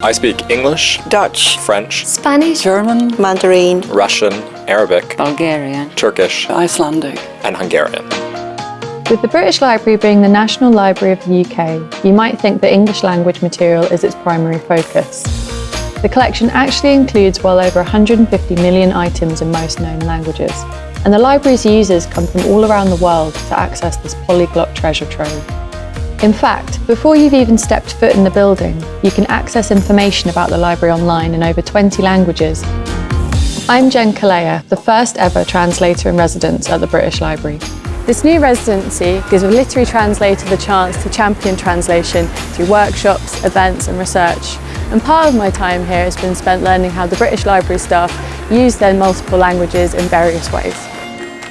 I speak English, Dutch, French, Spanish, German, Mandarin, Russian, Arabic, Bulgarian, Turkish, Icelandic. and Hungarian. With the British Library being the National Library of the UK, you might think that English language material is its primary focus. The collection actually includes well over 150 million items in most known languages, and the library's users come from all around the world to access this polyglot treasure trove. In fact, before you've even stepped foot in the building, you can access information about the library online in over 20 languages. I'm Jen Calleja, the first ever translator in residence at the British Library. This new residency gives a literary translator the chance to champion translation through workshops, events and research. And part of my time here has been spent learning how the British Library staff use their multiple languages in various ways.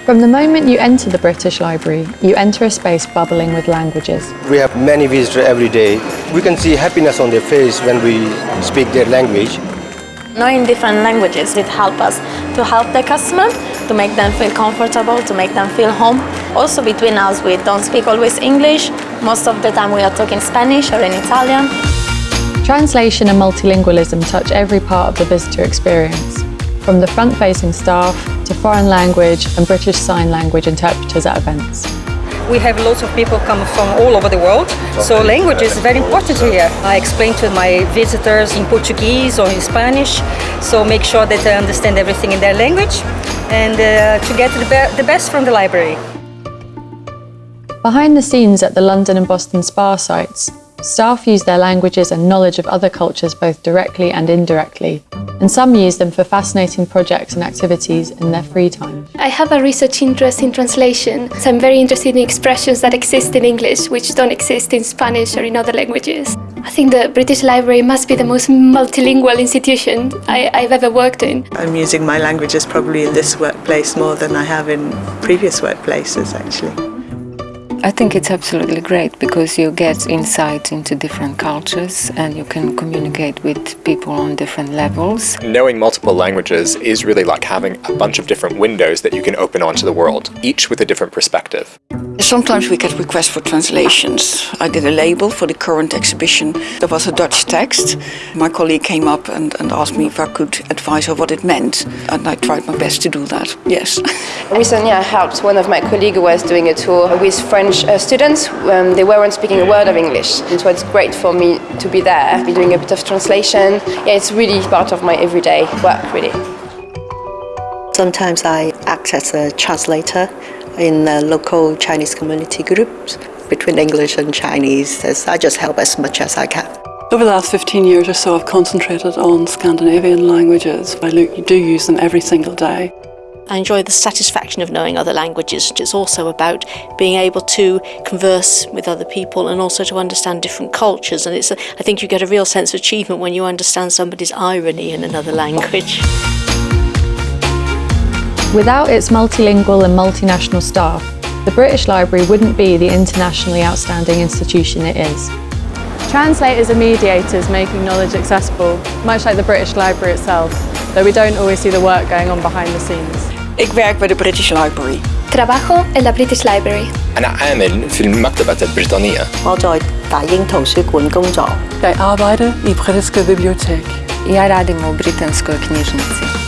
From the moment you enter the British Library, you enter a space bubbling with languages. We have many visitors every day. We can see happiness on their face when we speak their language. knowing different languages, it helps us to help the customer, to make them feel comfortable, to make them feel home. Also between us, we don't speak always English. Most of the time we are talking Spanish or in Italian. Translation and multilingualism touch every part of the visitor experience, from the front-facing staff to foreign language and British Sign Language interpreters at events. We have lots of people come from all over the world, so language is very important here. I explain to my visitors in Portuguese or in Spanish, so make sure that they understand everything in their language and uh, to get the, be the best from the library. Behind the scenes at the London and Boston spa sites, staff use their languages and knowledge of other cultures both directly and indirectly, and some use them for fascinating projects and activities in their free time. I have a research interest in translation, so I'm very interested in expressions that exist in English which don't exist in Spanish or in other languages. I think the British Library must be the most multilingual institution I, I've ever worked in. I'm using my languages probably in this workplace more than I have in previous workplaces actually. I think it's absolutely great because you get insight into different cultures and you can communicate with people on different levels. Knowing multiple languages is really like having a bunch of different windows that you can open onto the world, each with a different perspective. Sometimes we get requests for translations. I did a label for the current exhibition. There was a Dutch text. My colleague came up and, and asked me if I could advise her what it meant. And I tried my best to do that, yes. Recently I helped one of my colleagues who was doing a tour with French uh, students. Um, they weren't speaking a word of English. And so it's great for me to be there, be doing a bit of translation. Yeah, it's really part of my everyday work, really. Sometimes I act as a translator in the local Chinese community groups between English and Chinese. As I just help as much as I can. Over the last 15 years or so, I've concentrated on Scandinavian languages. I do use them every single day. I enjoy the satisfaction of knowing other languages. It's also about being able to converse with other people and also to understand different cultures. And it's, a, I think you get a real sense of achievement when you understand somebody's irony in another language. Without its multilingual and multinational staff, the British Library wouldn't be the internationally outstanding institution it is. Translators are mediators making knowledge accessible, much like the British Library itself, though we don't always see the work going on behind the scenes. Ik werk bij de British Library. Trabajo en la British Library. أنا عامل في المكتبة البريطانية. Ik arbeide in de Britse bibliotheek. Я радимо британскую книжницей.